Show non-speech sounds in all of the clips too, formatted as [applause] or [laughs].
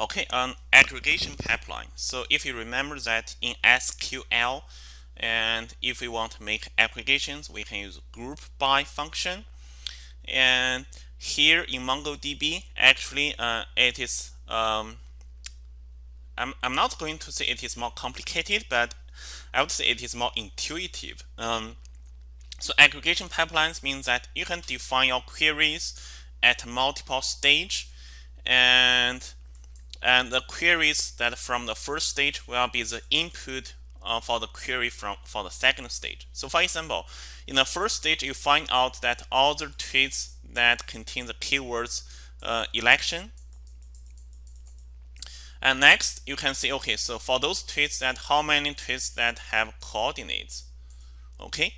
Okay, an aggregation pipeline. So if you remember that in SQL, and if we want to make aggregations, we can use group by function. And here in MongoDB, actually, uh, it is. Um, I'm I'm not going to say it is more complicated, but I would say it is more intuitive. Um, so aggregation pipelines means that you can define your queries at multiple stage and and the queries that from the first stage will be the input uh, for the query from for the second stage. So for example, in the first stage, you find out that all the tweets that contain the keywords uh, election. And next, you can see, okay, so for those tweets that how many tweets that have coordinates, okay?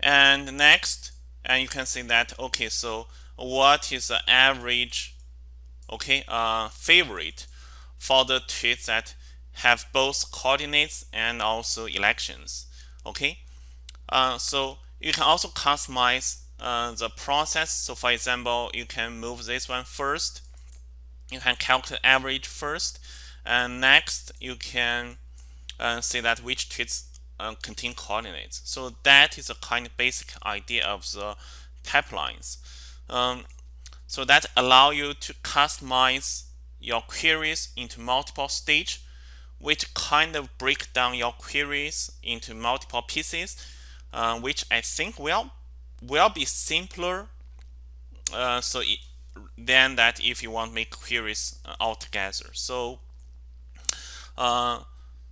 And next, and you can see that, okay, so what is the average, okay, uh, favorite for the tweets that have both coordinates and also elections, okay? Uh, so you can also customize uh, the process. So for example, you can move this one first. You can calculate average first. And next, you can uh, see that which tweets uh, contain coordinates. So that is a kind of basic idea of the pipelines. Um, so that allow you to customize your queries into multiple stage, which kind of break down your queries into multiple pieces, uh, which I think will will be simpler. Uh, so it, than that if you want to make queries uh, altogether. So uh,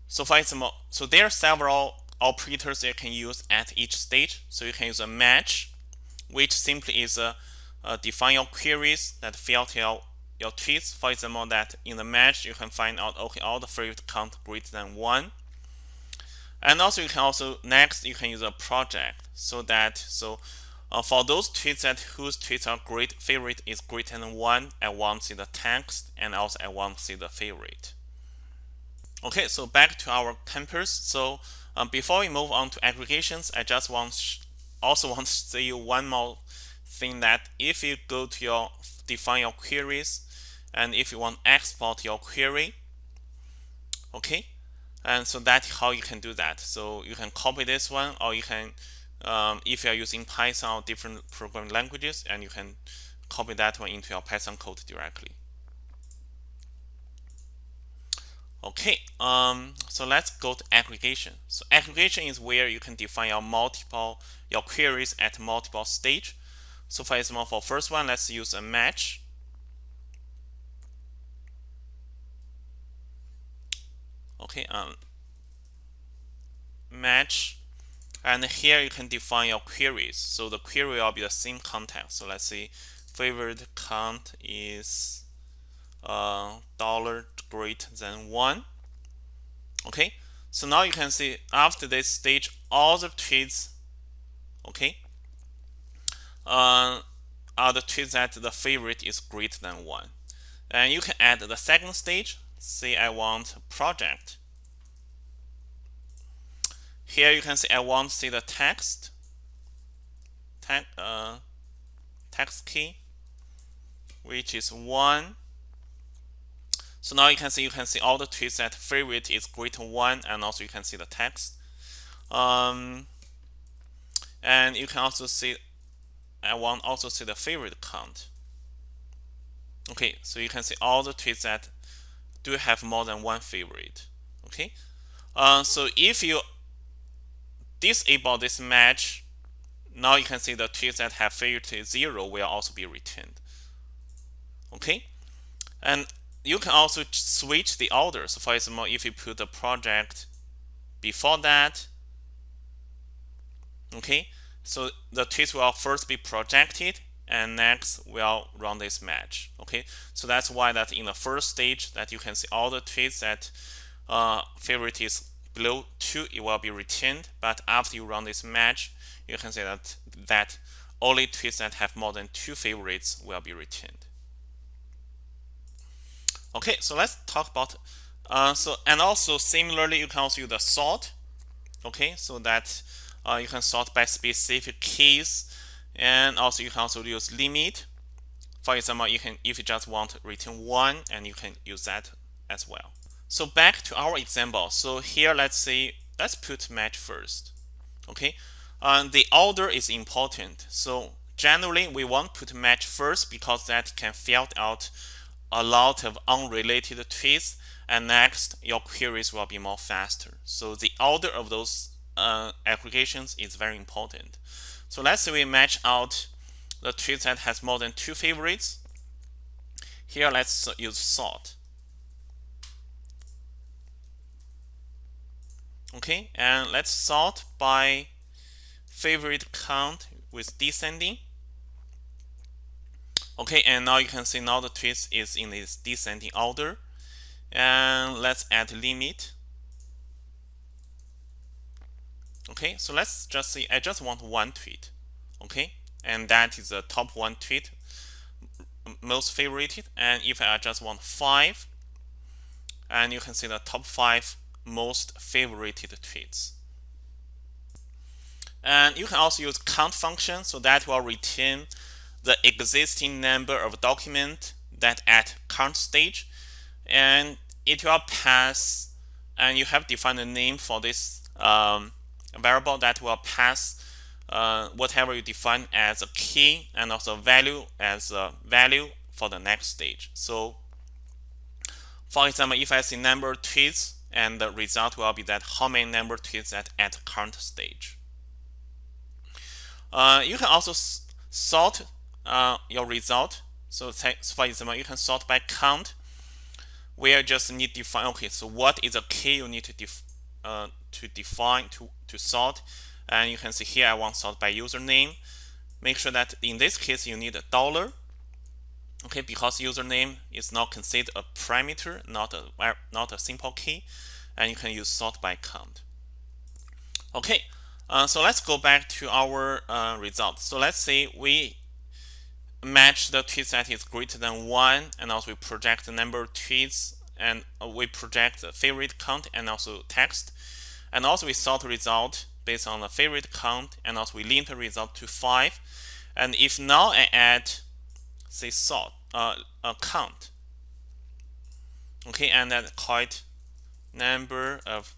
so for example, so there are several operators you can use at each stage. So you can use a match, which simply is a, a define your queries that filter your, your tweets. For example, that in the match you can find out okay all the favorite count greater than one. And also you can also next you can use a project so that so uh, for those tweets that whose tweets are great favorite is greater than one, I want to see the text and also I want to see the favorite. Okay, so back to our Compass. So um, before we move on to aggregations, I just want also [laughs] want to say you one more thing that if you go to your define your queries and if you want export your query, okay, and so that's how you can do that. So you can copy this one or you can um, if you are using Python or different programming languages and you can copy that one into your Python code directly. Okay, um, so let's go to aggregation. So aggregation is where you can define your multiple your queries at multiple stage. So for example, for first one, let's use a match. Okay, um, match, and here you can define your queries. So the query will be the same content. So let's say favorite count is uh, dollar greater than 1. Okay, so now you can see after this stage, all the tweets, okay, uh, are the tweets that the favorite is greater than 1. And you can add the second stage. Say I want project. Here you can see I want to see the text, te uh, text key, which is 1 so now you can see you can see all the tweets that favorite is greater than one, and also you can see the text. Um, and you can also see I want also see the favorite count. Okay, so you can see all the tweets that do have more than one favorite. Okay, uh, so if you disable this match, now you can see the tweets that have favorite zero will also be returned. Okay, and you can also switch the order. So for example, if you put the project before that, okay, so the tweets will first be projected and next will run this match. Okay, so that's why that in the first stage that you can see all the tweets that uh, favorite is below two, it will be retained. But after you run this match, you can see that that only tweets that have more than two favorites will be retained. Okay, so let's talk about uh, so and also similarly you can also use the sort. Okay, so that uh, you can sort by specific keys and also you can also use limit. for example, you can if you just want to return one, and you can use that as well. So back to our example. So here, let's say let's put match first. Okay, uh, the order is important. So generally, we want to put match first because that can filter out a lot of unrelated tweets and next your queries will be more faster so the order of those uh, aggregations is very important. So let's say we match out the tweet that has more than two favorites. Here let's use sort. Okay and let's sort by favorite count with descending. Okay and now you can see now the tweets is in this descending order. And let's add limit okay so let's just say I just want one tweet okay? And that is the top one tweet most favorited. And if I just want five and you can see the top five most favorited tweets. And you can also use count function so that will return the existing number of document that at current stage. And it will pass and you have defined a name for this um, variable that will pass uh, whatever you define as a key and also value as a value for the next stage. So for example, if I see number tweets and the result will be that how many number tweets at, at current stage. Uh, you can also sort uh, your result. So for example, you can sort by count where just need to define okay so what is a key you need to def, uh, to define to to sort. And you can see here I want sort by username. Make sure that in this case you need a dollar. Okay because username is not considered a parameter not a not a simple key and you can use sort by count. Okay uh, so let's go back to our uh, result so let's say we match the tweet that is greater than 1 and also we project the number of tweets and we project the favorite count and also text and also we sort the result based on the favorite count and also we link the result to 5 and if now I add say sort uh, a count okay and then call it number of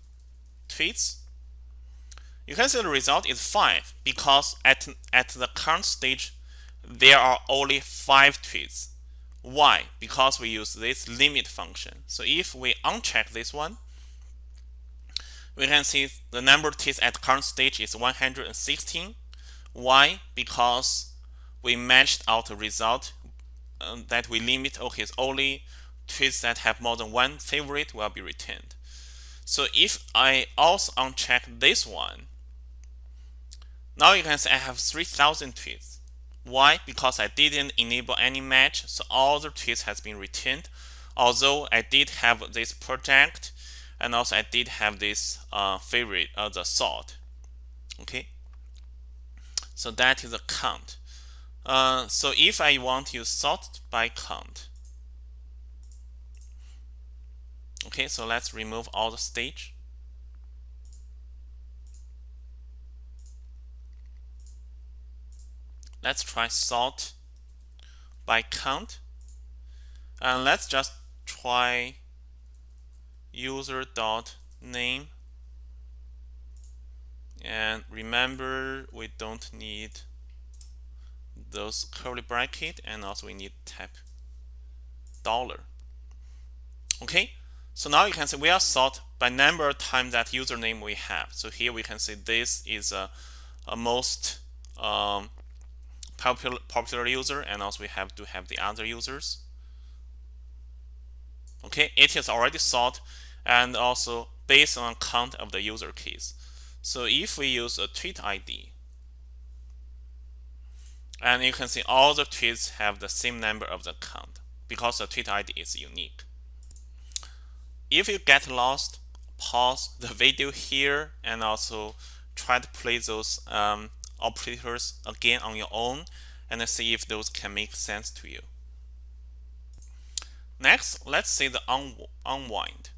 tweets you can see the result is 5 because at, at the current stage there are only five tweets. Why? Because we use this limit function. So if we uncheck this one, we can see the number of tweets at current stage is 116. Why? Because we matched out the result um, that we limit, okay, only tweets that have more than one favorite will be retained. So if I also uncheck this one, now you can see I have 3000 tweets. Why? Because I didn't enable any match, so all the tweets has been retained. Although I did have this project, and also I did have this uh, favorite, uh, the sort. Okay, so that is a count. Uh, so if I want to sort by count, okay, so let's remove all the stage. let's try sort by count and let's just try user dot name. And remember we don't need those curly bracket and also we need type dollar. Okay? So now you can see we are sort by number of times that username we have. So here we can see this is a, a most um, popular popular user and also we have to have the other users. Okay? It is already sorted and also based on count of the user keys so if we use a tweet id and you can see all the tweets have the same number of the count because the tweet id is unique if you get lost pause the [laughs] video here and also try to play those um, operators again on your own and see if those can make sense to you. Next, let's see the un unwind.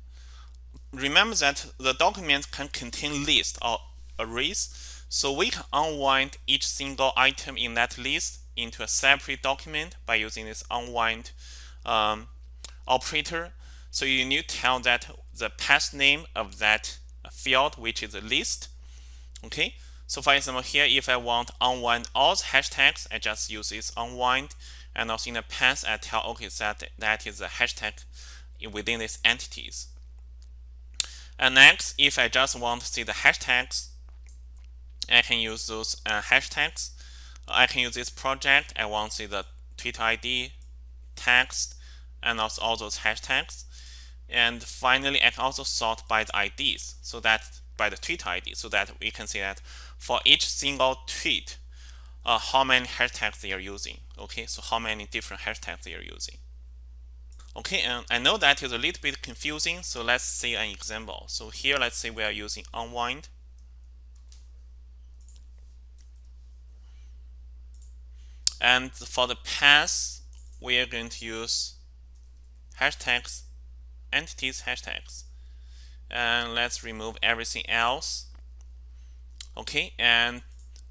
Remember that the document can contain lists or arrays, so we can unwind each single item in that list into a separate document by using this unwind um, operator. So you need to tell that the path name of that field, which is a list. Okay. So for example, here, if I want unwind all the hashtags, I just use this unwind. And also in the path, I tell, okay, that that is a hashtag within these entities. And next, if I just want to see the hashtags, I can use those uh, hashtags. I can use this project. I want to see the Twitter ID, text, and also all those hashtags. And finally, I can also sort by the IDs, so that by the tweet ID, so that we can see that for each single tweet, uh, how many hashtags they are using. Okay, so how many different hashtags they are using. Okay, and I know that is a little bit confusing, so let's see an example. So here, let's say we are using unwind. And for the path, we are going to use hashtags, entities hashtags. And let's remove everything else. Okay, and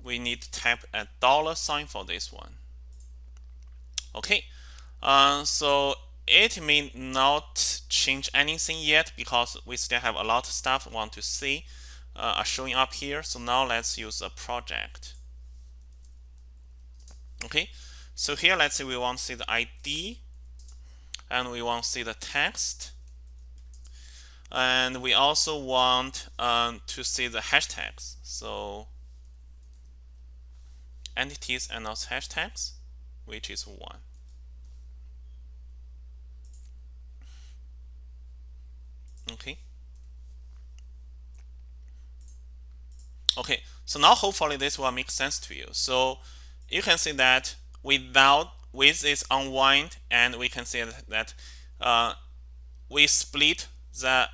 we need to type a dollar sign for this one. Okay, uh, so it may not change anything yet because we still have a lot of stuff we want to see uh, are showing up here. So now let's use a project. Okay, so here let's say we want to see the ID and we want to see the text and we also want um, to see the hashtags. So entities and also hashtags, which is one. Okay. Okay, so now hopefully this will make sense to you. So you can see that without with this unwind and we can see that uh, we split the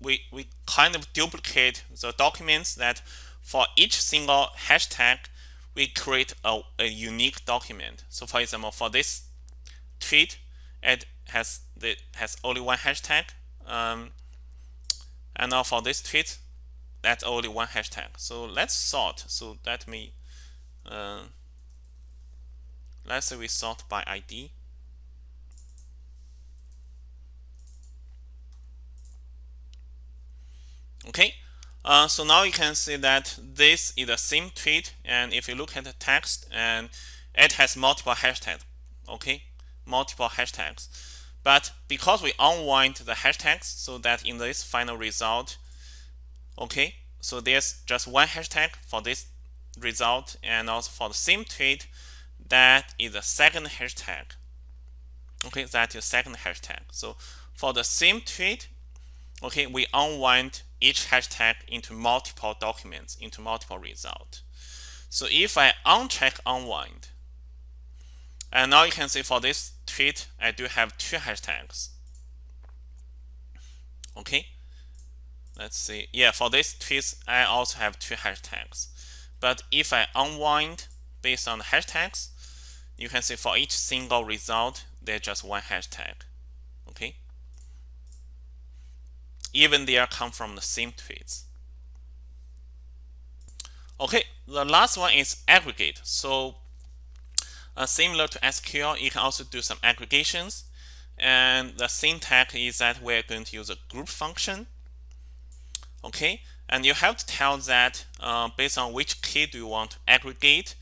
we, we kind of duplicate the documents that for each single hashtag we create a, a unique document. So for example, for this tweet, it has the has only one hashtag. Um, and now for this tweet, that's only one hashtag. So let's sort. So that me uh, let's say we sort by ID. Okay, uh, so now you can see that this is the same tweet, and if you look at the text, and it has multiple hashtags. Okay, multiple hashtags. But because we unwind the hashtags, so that in this final result, okay, so there's just one hashtag for this result, and also for the same tweet, that is the second hashtag. Okay, that is second hashtag. So for the same tweet, okay, we unwind each hashtag into multiple documents, into multiple results. So if I uncheck unwind, and now you can see for this tweet, I do have two hashtags. Okay, let's see. Yeah, for this tweet, I also have two hashtags. But if I unwind based on the hashtags, you can see for each single result, there's just one hashtag. Okay. Even they are come from the same tweets. Okay, the last one is aggregate. So uh, similar to SQL, you can also do some aggregations. And the syntax is that we're going to use a group function. Okay, and you have to tell that uh, based on which key do you want to aggregate.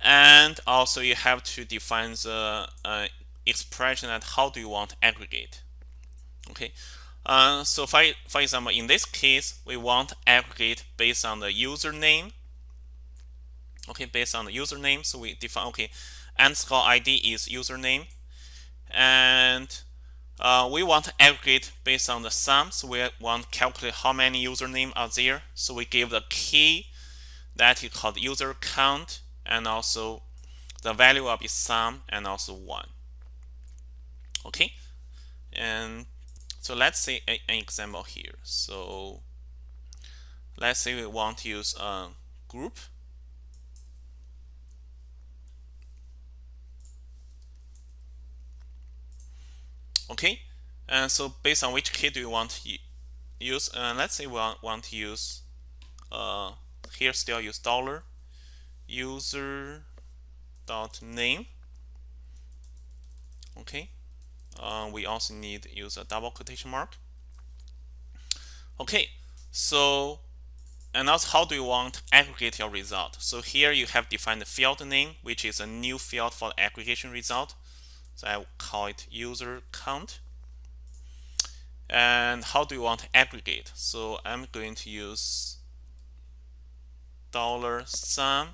And also you have to define the uh, expression and how do you want to aggregate. Okay? Uh, so for, for example in this case we want to aggregate based on the username. Okay? Based on the username so we define okay underscore id is username. And uh, we want to aggregate based on the sum so we want to calculate how many username are there. So we give the key that is called user count and also the value will be sum and also 1 okay? And so let's see an example here. So let's say we want to use a group okay? And so based on which key do you want to use? Uh, let's say we want, to use uh, here still use dollar user dot name. Okay? Uh, we also need use a double quotation mark. Okay? So and also how do you want to aggregate your result? So here you have defined the field name which is a new field for the aggregation result so I will call it user count and how do you want to aggregate so I'm going to use dollar sum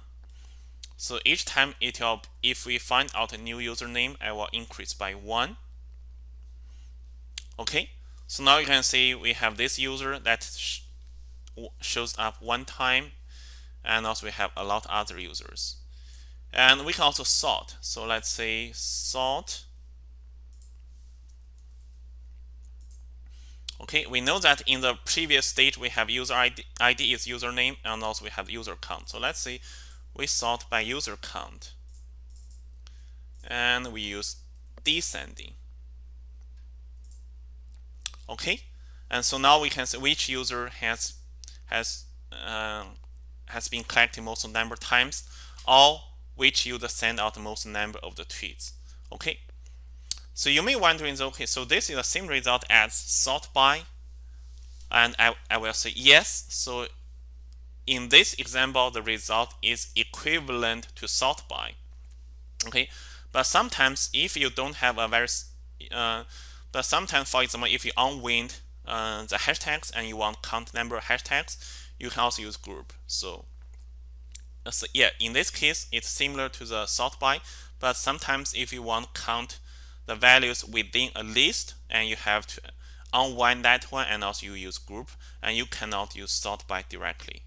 so each time it will, if we find out a new username, I will increase by one. Okay, so now you can see we have this user that sh shows up one time, and also we have a lot of other users. And we can also sort. So let's say sort. Okay, we know that in the previous stage we have user ID, ID is username, and also we have user count. So let's say we sort by user count and we use descending okay and so now we can see which user has has uh, has been collected most number of times or which user send out the most number of the tweets okay so you may wondering okay so this is the same result as sort by and I, I will say yes so in this example, the result is equivalent to sort by. Okay, but sometimes if you don't have a very, uh, but sometimes, for example, if you unwind uh, the hashtags and you want count number of hashtags, you can also use group. So, so yeah, in this case, it's similar to the sort by, but sometimes if you want to count the values within a list and you have to unwind that one and also you use group and you cannot use sort by directly.